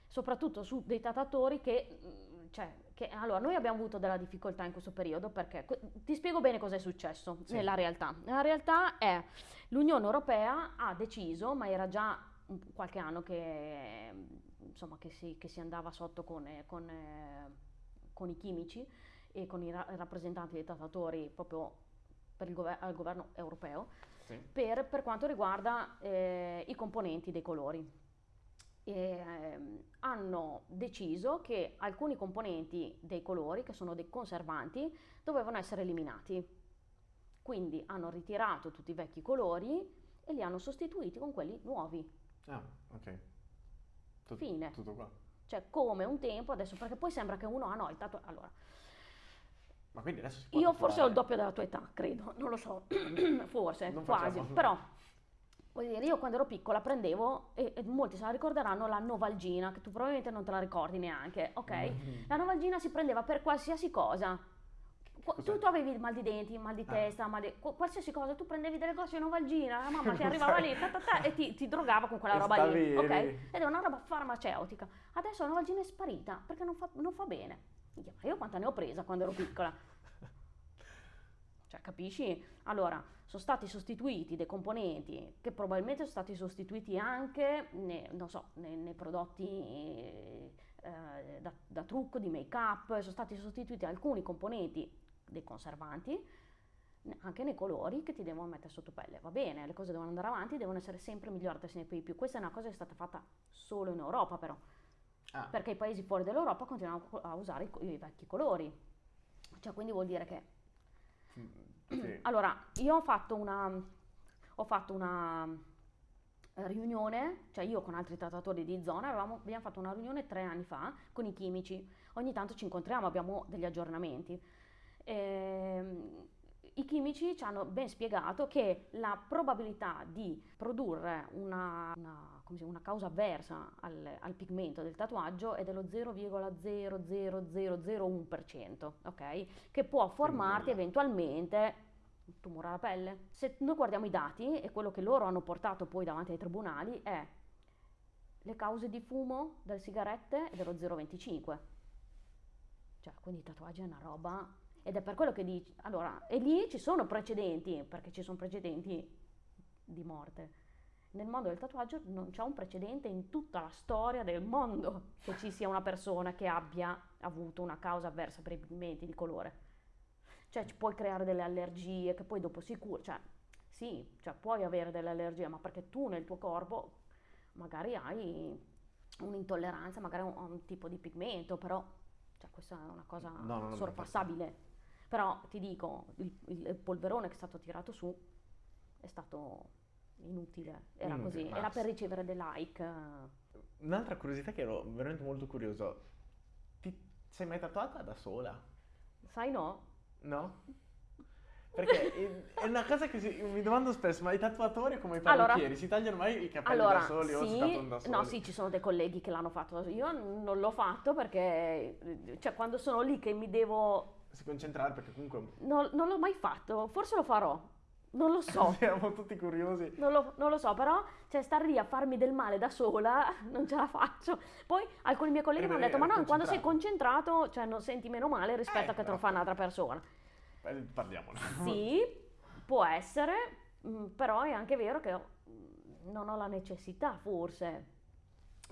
soprattutto su dei tatuatori che, mm, cioè, che allora noi abbiamo avuto della difficoltà in questo periodo perché ti spiego bene cosa è successo Sì. nella realtà. La realtà è l'Unione Europea ha deciso, ma era già qualche anno che, insomma, che, si, che si andava sotto con, eh, con, eh, con i chimici e con i ra- rappresentanti dei tatuatori proprio per il gover- al governo europeo Sì. per, per quanto riguarda eh, i componenti dei colori. E, ehm, hanno deciso che alcuni componenti dei colori, che sono dei conservanti, dovevano essere eliminati. Quindi hanno ritirato tutti i vecchi colori e li hanno sostituiti con quelli nuovi. Ah, ok. Tut- Fine. Tutto qua. Cioè, come un tempo adesso, perché poi sembra che uno, ah no, il tatuaggio. Allora, Ma quindi adesso si può io forse ho il tatuare? doppio della tua età, credo, non lo so, *clears throat* forse, Non quasi, facciamo- però. Voglio dire, io quando ero piccola prendevo, e, e molti se la ricorderanno, la Novalgina, che tu probabilmente non te la ricordi neanche, ok? Mm. La Novalgina si prendeva per qualsiasi cosa. Cos'è? Tu, tu avevi mal di denti, mal di Ah. testa, mal di, qu- qualsiasi cosa, tu prendevi delle cose di Novalgina, la mamma ti *laughs* arrivava lì ta, ta, ta, e ti, ti drogava con quella E roba lì, ok? Ed è una roba farmaceutica. Adesso la Novalgina è sparita perché non fa, non fa bene. Ma Io quanta ne ho presa quando ero piccola? Cioè, capisci? Allora, sono stati sostituiti dei componenti che probabilmente sono stati sostituiti anche ne- non so, nei, nei prodotti eh, da, da trucco, di make-up, sono stati sostituiti alcuni componenti dei conservanti, anche nei colori che ti devono mettere sotto pelle. Va bene, le cose devono andare avanti, devono essere sempre migliorate sempre di più. Questa è una cosa che è stata fatta solo in Europa però, Ah, perché i paesi fuori dall'Europa continuano a usare i, i vecchi colori. Cioè, quindi vuol dire che sì. *clears throat* allora, io ho fatto una, ho fatto una eh, riunione, cioè io con altri trattatori di zona, avevamo- abbiamo fatto una riunione tre anni fa con i chimici. Ogni tanto ci incontriamo, abbiamo degli aggiornamenti. Ehm, I chimici ci hanno ben spiegato che la probabilità di produrre una, una- una causa avversa al, al pigmento del tatuaggio è dello 0,00001%, ok? Che può formarti eventualmente un tumore alla pelle. Se noi guardiamo i dati e quello che loro hanno portato poi davanti ai tribunali è le cause di fumo delle sigarette è dello 0,25. Cioè, quindi i tatuaggi è una roba ed è per quello che dici, allora, e lì ci sono precedenti, perché ci sono precedenti di morte. Nel mondo del tatuaggio non c'è un precedente in tutta la storia del mondo che ci sia una persona che abbia avuto una causa avversa per i pigmenti di colore. Cioè, ci puoi creare delle allergie che poi dopo si cura, cioè, sì, cioè puoi avere delle allergie, ma perché tu nel tuo corpo magari hai un'intolleranza, magari un, un tipo di pigmento, però cioè, questa è una cosa No, no, no, sorpassabile. Però ti dico, il, il polverone che è stato tirato su è stato inutile, era Inutile, così, era per ricevere dei like. Un'altra curiosità che ero veramente molto curioso. Ti sei mai tatuata da sola? Sai no? No? Perché è- una cosa che si- mi domando spesso, ma i tatuatori come i Allora- parrucchieri si tagliano mai i capelli Allora, da soli o si sì, tatuano da soli? no, sì, ci sono dei colleghi che l'hanno fatto. Io non l'ho fatto perché, cioè, quando sono lì che mi devo... Si concentrare perché comunque Non, non l'ho mai fatto, forse lo farò, non lo so. *laughs* siamo tutti curiosi. Non lo, non lo so, però cioè, stare lì a farmi del male da sola *laughs* non ce la faccio. Poi alcuni miei colleghi mi hanno detto: Ma no, quando sei concentrato, cioè non senti meno male rispetto Eh, a che te lo fa un'altra persona. Eh, Parliamone. Sì, può essere, mm, però è anche vero che non ho la necessità forse.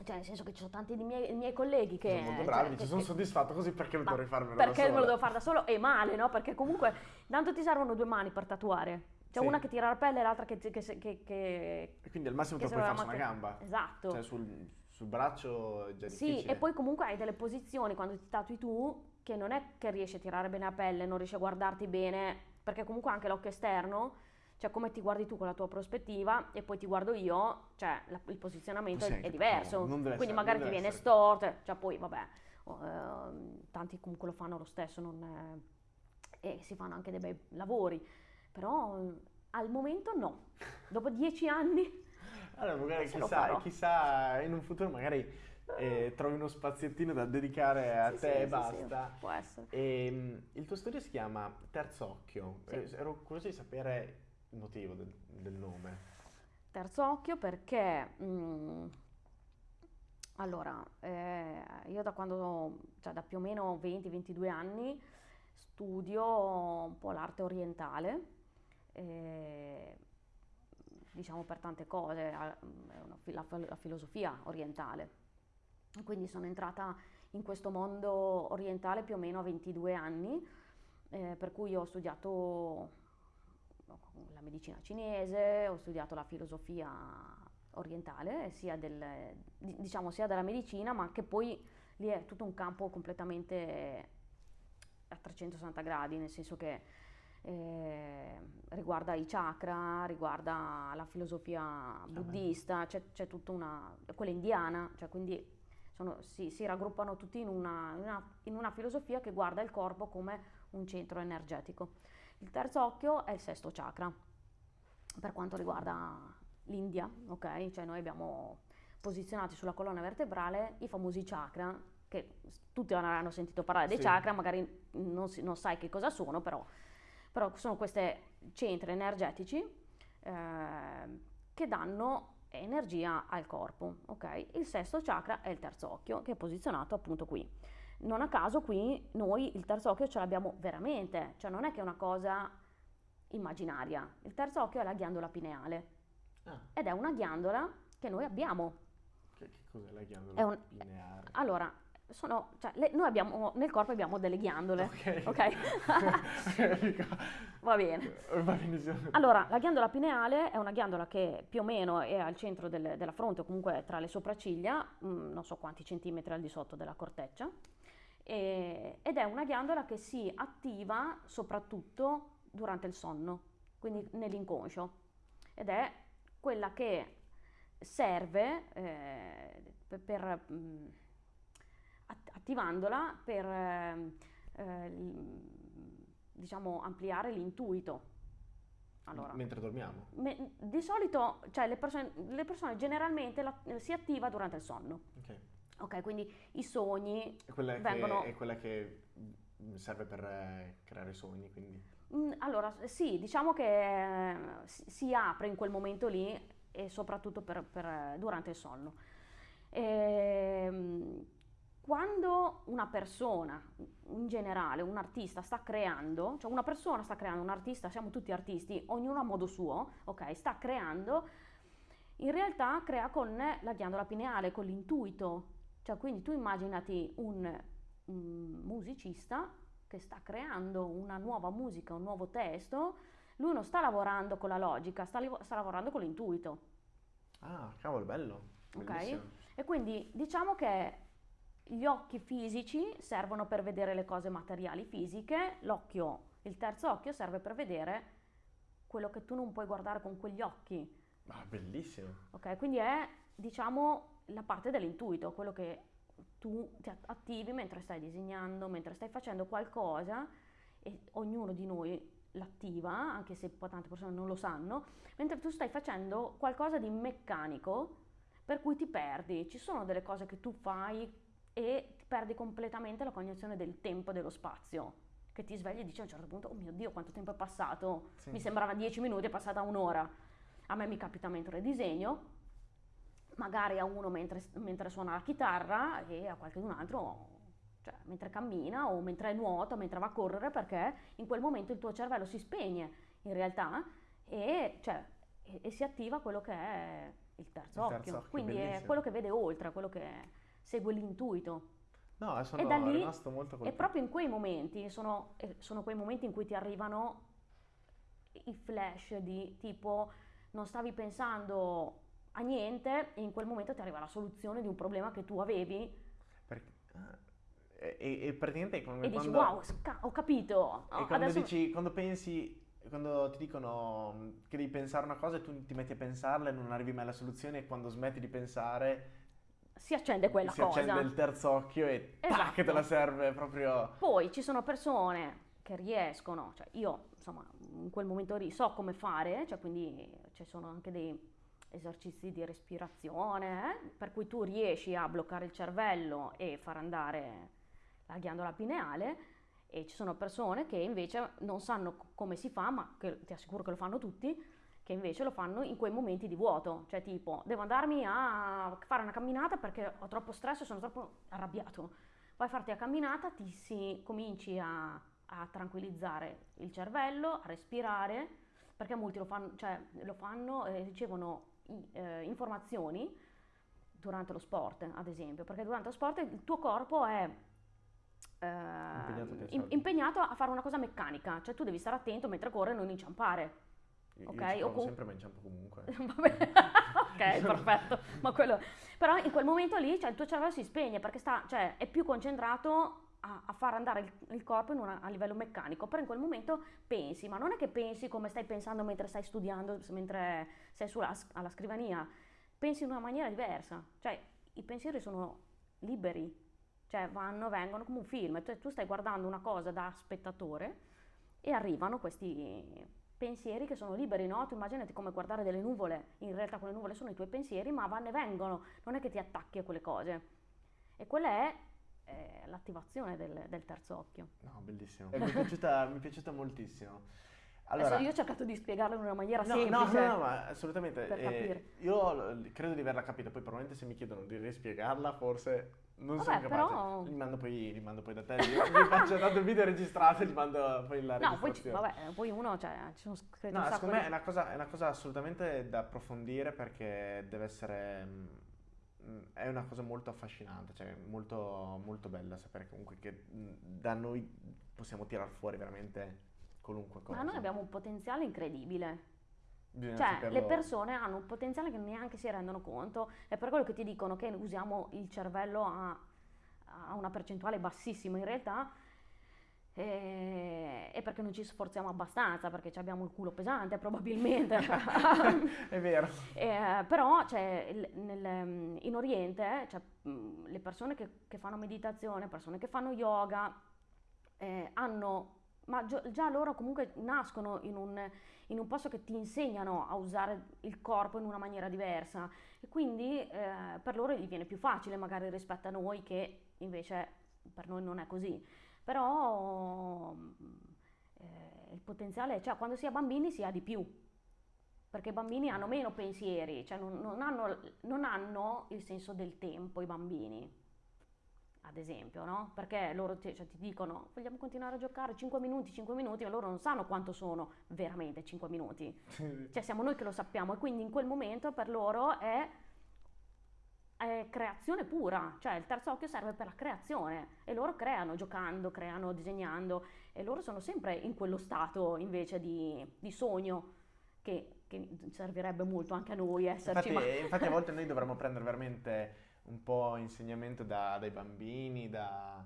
Cioè, nel senso che ci sono tanti di miei, miei colleghi che... Sono molto cioè, bravi, che- ci sono soddisfatto così perché ma dovrei farmelo da perché me lo solo. devo fare da solo? E male, no? Perché comunque tanto ti servono due mani per tatuare. C'è Sì. una che tira la pelle e l'altra che... che, che, che- E quindi al massimo che puoi farsi la una gamba. Esatto. Cioè sul, sul braccio è già Sì, difficile. e poi comunque hai delle posizioni quando ti tatui tu che non è che riesci a tirare bene la pelle, non riesci a guardarti bene, perché comunque anche l'occhio esterno, cioè come ti guardi tu con la tua prospettiva e poi ti guardo io, cioè la- il posizionamento Sì, è, è diverso, deve quindi essere- magari ti viene storto, cioè poi vabbè, ehm, tanti comunque lo fanno lo stesso non è- e si fanno anche dei bei lavori, però eh, al momento no, dopo dieci anni *laughs* Allora, magari lo chissà, chissà in un futuro magari eh, trovi uno spaziettino da dedicare a Sì, te sì, e basta. sì, può essere. E, il tuo studio si chiama Terzocchio. Sì. Eh, Ero curioso di sapere il motivo del, del nome. Terzo occhio perché, mm, allora, eh, io da quando, cioè da più o meno 20-22 anni studio un po' l'arte orientale, diciamo per tante cose, la, la filosofia orientale. Quindi sono entrata in questo mondo orientale più o meno a 22 anni, eh, per cui ho studiato la medicina cinese, ho studiato la filosofia orientale, sia, del, di- diciamo, sia della medicina, ma che poi lì è tutto un campo completamente a 360 gradi, nel senso che eh, riguarda i chakra, riguarda la filosofia buddista, c'è, c'è tutta una, quella indiana, cioè quindi sono- si, si raggruppano tutti in una, in una- in una filosofia che guarda il corpo come un centro energetico. Il terzo occhio è il sesto chakra, per quanto riguarda l'India, ok? Cioè noi abbiamo posizionati sulla colonna vertebrale i famosi chakra, che tutti avranno sentito parlare dei Sì. chakra, magari non, non sai che cosa sono, però, però sono questi centri energetici eh, che danno energia al corpo, ok? Il sesto chakra è il terzo occhio, che è posizionato appunto qui. Non a caso qui noi il terzo occhio ce l'abbiamo veramente, cioè non è che è una cosa immaginaria. Il terzo occhio è la ghiandola pineale Ah, ed è una ghiandola che noi abbiamo. che, che cos'è la ghiandola un- pineare? Allora, sono, cioè, le- noi abbiamo nel corpo abbiamo delle ghiandole. Ok. Ok? *laughs* Va bene. Va benissimo. Allora, la ghiandola pineale è una ghiandola che più o meno è al centro del- della fronte o comunque tra le sopracciglia, mm, non so quanti centimetri al di sotto della corteccia, e- ed è una ghiandola che si attiva soprattutto durante il sonno, quindi nell'inconscio, ed è quella che serve eh, per, per, mm, att- attivandola per ehm, eh, diciamo ampliare l'intuito. Allora, Mentre dormiamo. me- di solito, cioè le persone, le persone generalmente la- si attiva durante il sonno, Ok. ok? Quindi i sogni, È quella, Vengono- che, è quella che mm, serve per eh, creare sogni, quindi. Mm, Allora, sì, diciamo che eh, si, si apre in quel momento lì e soprattutto per- per, eh, durante il sonno. Ehm, quando una persona, in generale, un artista sta creando, cioè una persona sta creando, un artista, siamo tutti artisti, ognuno a modo suo, ok? Sta creando, in realtà crea con la ghiandola pineale, con l'intuito. Cioè, quindi tu immaginati un, un musicista che sta creando una nuova musica, un nuovo testo, lui non sta lavorando con la logica, sta, sta lavorando con l'intuito. Ah, cavolo, bello. Ok. Bellissimo. E quindi diciamo che gli occhi fisici servono per vedere le cose materiali fisiche, l'occhio, il terzo occhio serve per vedere quello che tu non puoi guardare con quegli occhi. Ah, bellissimo. Ok, quindi è diciamo la parte dell'intuito, quello che tu ti at- attivi mentre stai disegnando, mentre stai facendo qualcosa e ognuno di noi l'attiva, anche se tante persone non lo sanno, mentre tu stai facendo qualcosa di meccanico per cui ti perdi. Ci sono delle cose che tu fai e ti perdi completamente la cognizione del tempo e dello spazio. Che ti svegli e dici a un certo punto, oh mio Dio, quanto tempo è passato? Sì. Mi sembrava 10 minuti, è passata un'ora. A me mi capita mentre disegno, magari a uno mentre, mentre suona la chitarra e a qualcun altro cioè, mentre cammina o mentre nuota, mentre va a correre, perché in quel momento il tuo cervello si spegne in realtà e, cioè, e, e si attiva quello che è il terzo Il occhio. terzo occhio, Quindi è bellissimo. quello che vede oltre, quello che segue l'intuito. No, sono E da lì- rimasto molto E colpito. proprio in quei momenti sono, eh, sono quei momenti in cui ti arrivano i flash di tipo non stavi pensando a niente e in quel momento ti arriva la soluzione di un problema che tu avevi Perché- ah, e, e- e praticamente come e dici quando, wow, sca- ho capito. Oh, quando adesso- dici, quando pensi, quando ti dicono che devi pensare una cosa e tu ti metti a pensarla e non arrivi mai alla soluzione e quando smetti di pensare si accende quella si cosa. accende il terzo occhio e tac, Esatto. te la serve proprio... Poi ci sono persone che riescono, cioè io insomma in quel momento lì so come fare, cioè quindi ci sono anche dei esercizi di respirazione, eh, per cui tu riesci a bloccare il cervello e far andare la ghiandola pineale e ci sono persone che invece non sanno come si fa, ma che ti assicuro che lo fanno tutti, che invece lo fanno in quei momenti di vuoto, cioè tipo devo andarmi a fare una camminata perché ho troppo stress e sono troppo arrabbiato. Vai a farti la camminata, ti si cominci a, a tranquillizzare il cervello, a respirare, perché molti lo fanno, cioè, lo fanno e ricevono eh, informazioni durante lo sport, ad esempio, perché durante lo sport il tuo corpo è eh, Impegnato a impegnato a fare una cosa meccanica, cioè tu devi stare attento mentre corre e non inciampare. Io Ok, ci provo o com- sempre ma inciampo comunque. *laughs* Ok, *laughs* perfetto. Ma quello... Però in quel momento lì cioè, il tuo cervello si spegne perché sta, cioè, è più concentrato a, a far andare il, il corpo una- a livello meccanico, però in quel momento pensi, ma non è che pensi come stai pensando mentre stai studiando, mentre sei sulla, alla scrivania, pensi in una maniera diversa, cioè i pensieri sono liberi, cioè vanno, vengono come un film, tu, tu stai guardando una cosa da spettatore e arrivano questi pensieri che sono liberi, no? Tu immaginati come guardare delle nuvole, in realtà quelle nuvole sono i tuoi pensieri, ma vanno e vengono, non è che ti attacchi a quelle cose. E quella è eh, l'attivazione del, del terzo occhio. No, bellissimo. Mi, è piaciuta, mi è piaciuta moltissimo. Allora, Adesso io ho cercato di spiegarlo in una maniera no, no, semplice. no, no, ma assolutamente. per eh, capire. io credo di averla capita, poi probabilmente se mi chiedono di rispiegarla, forse non Vabbè, sono capace. però- Li mando poi, li mando poi da te, io vi faccio tanto il video registrato e gli mando poi la No, poi, ci- vabbè, poi uno, cioè, ci sono scritti No, un secondo me di- è una, cosa, è una cosa assolutamente da approfondire perché deve essere... mm, mm, È una cosa molto affascinante, cioè molto, molto bella sapere comunque che mm, da noi possiamo tirar fuori veramente qualunque cosa. Ma noi abbiamo un potenziale incredibile. Bisogna Cioè, saperlo- le persone hanno un potenziale che neanche si rendono conto, è per quello che ti dicono che usiamo il cervello a, a una percentuale bassissima in realtà, e, e perché non ci sforziamo abbastanza, perché abbiamo il culo pesante *laughs* probabilmente. *laughs* È vero. Eh, però cioè, nel- in Oriente cioè, le persone che, che fanno meditazione, persone che fanno yoga, eh, hanno, ma già loro comunque nascono in un, in un posto che ti insegnano a usare il corpo in una maniera diversa. E quindi eh, per loro gli viene più facile magari rispetto a noi che invece per noi non è così. Però mh, eh, il potenziale, cioè quando si è bambini si ha di più perché i bambini hanno meno pensieri, cioè non, non hanno, non hanno il senso del tempo i bambini, ad esempio, no? Perché loro ti, cioè, ti dicono vogliamo continuare a giocare 5 minuti, 5 minuti, ma loro non sanno quanto sono veramente 5 minuti. Cioè siamo noi che lo sappiamo e quindi in quel momento per loro è, è creazione pura, cioè il terzo occhio serve per la creazione e loro creano giocando, creano disegnando e loro sono sempre in quello stato invece di, di sogno che, che servirebbe molto anche a noi esserci. Infatti, ma- infatti a volte noi dovremmo prendere veramente un po' insegnamento da- dai bambini, da-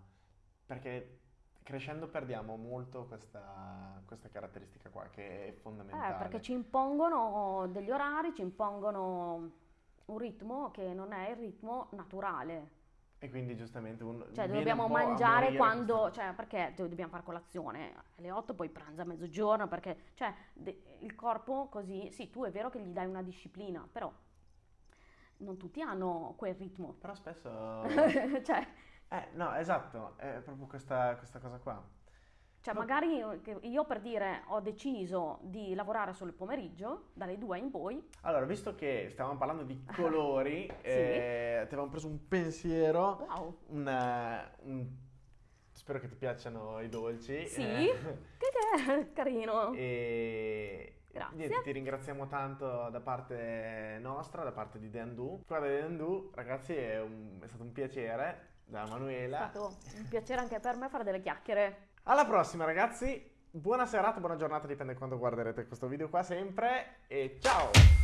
perché crescendo perdiamo molto questa, questa caratteristica qua che è Eh, fondamentale. perché ci impongono degli orari, ci impongono un ritmo che non è il ritmo naturale. E quindi giustamente uno Cioè, dobbiamo un mangiare quando, questa- cioè, perché do- dobbiamo fare colazione alle 8, poi pranzo a mezzogiorno, perché, cioè, de- il corpo così, sì, tu è vero che gli dai una disciplina, però non tutti hanno quel ritmo. Però spesso... *laughs* cioè, Eh, no, esatto, è proprio questa, questa cosa qua. cioè, Ma- magari io- per dire ho deciso di lavorare solo il pomeriggio, dalle 2 in poi, Allora, visto che stavamo parlando di colori, *laughs* Sì. eh, ti avevamo preso un pensiero, wow, un, eh, un- spero che ti piacciono i dolci. Sì. eh, che, che è *laughs* carino. e, Grazie. Niente, ti ringraziamo tanto da parte nostra, da parte di Deandu. Squadra di Deandu, ragazzi, è, un- è stato un piacere da È Manuela. stato un piacere anche per me fare delle chiacchiere. Alla prossima, ragazzi. Buona serata, buona giornata, dipende quando guarderete questo video qua sempre. E ciao!